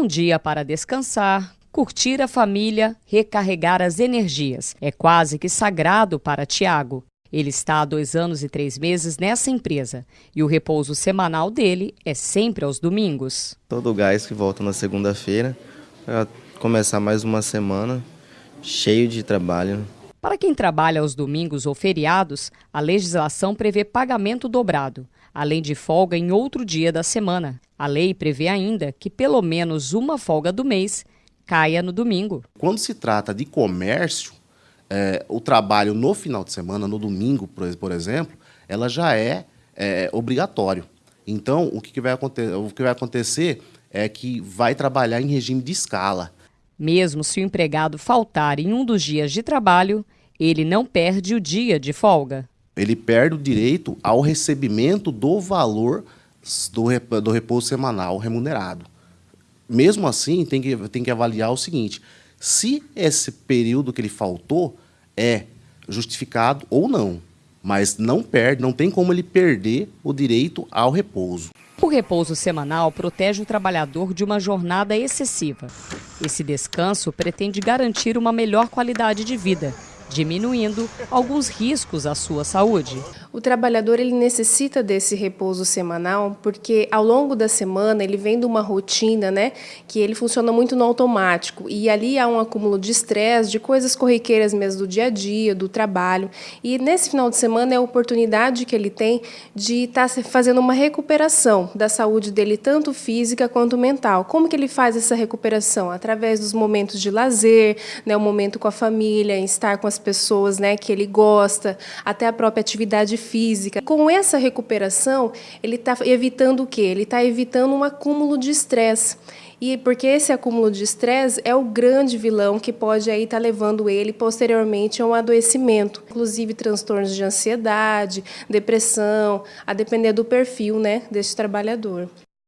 Um dia para descansar, curtir a família, recarregar as energias. É quase que sagrado para Tiago. Ele está há dois anos e três meses nessa empresa e o repouso semanal dele é sempre aos domingos. Todo o gás que volta na segunda-feira para começar mais uma semana cheio de trabalho. Para quem trabalha aos domingos ou feriados, a legislação prevê pagamento dobrado, além de folga em outro dia da semana. A lei prevê ainda que pelo menos uma folga do mês caia no domingo. Quando se trata de comércio, é, o trabalho no final de semana, no domingo, por, exemplo, ela já é, é obrigatório. Então, o que, que, vai o que vai acontecer é que vai trabalhar em regime de escala. Mesmo se o empregado faltar em um dos dias de trabalho, ele não perde o dia de folga. Ele perde o direito ao recebimento do valor do, do repouso semanal remunerado. Mesmo assim, tem que, tem que avaliar o seguinte: se esse período que ele faltou é justificado ou não, mas não perde, não tem como ele perder o direito ao repouso. O repouso semanal protege o trabalhador de uma jornada excessiva. Esse descanso pretende garantir uma melhor qualidade de vida diminuindo alguns riscos à sua saúde. O trabalhador ele necessita desse repouso semanal porque ao longo da semana ele vem de uma rotina, né, que ele funciona muito no automático e ali há um acúmulo de estresse, de coisas corriqueiras mesmo do dia a dia, do trabalho. E nesse final de semana é a oportunidade que ele tem de estar tá fazendo uma recuperação da saúde dele tanto física quanto mental. Como que ele faz essa recuperação? Através dos momentos de lazer, né, o momento com a família, estar com as pessoas, né, que ele gosta, até a própria atividade física. Com essa recuperação, ele está evitando o quê? Ele está evitando um acúmulo de estresse. E porque esse acúmulo de estresse é o grande vilão que pode aí estar tá levando ele posteriormente a um adoecimento, inclusive transtornos de ansiedade, depressão, a depender do perfil, né, desse trabalhador.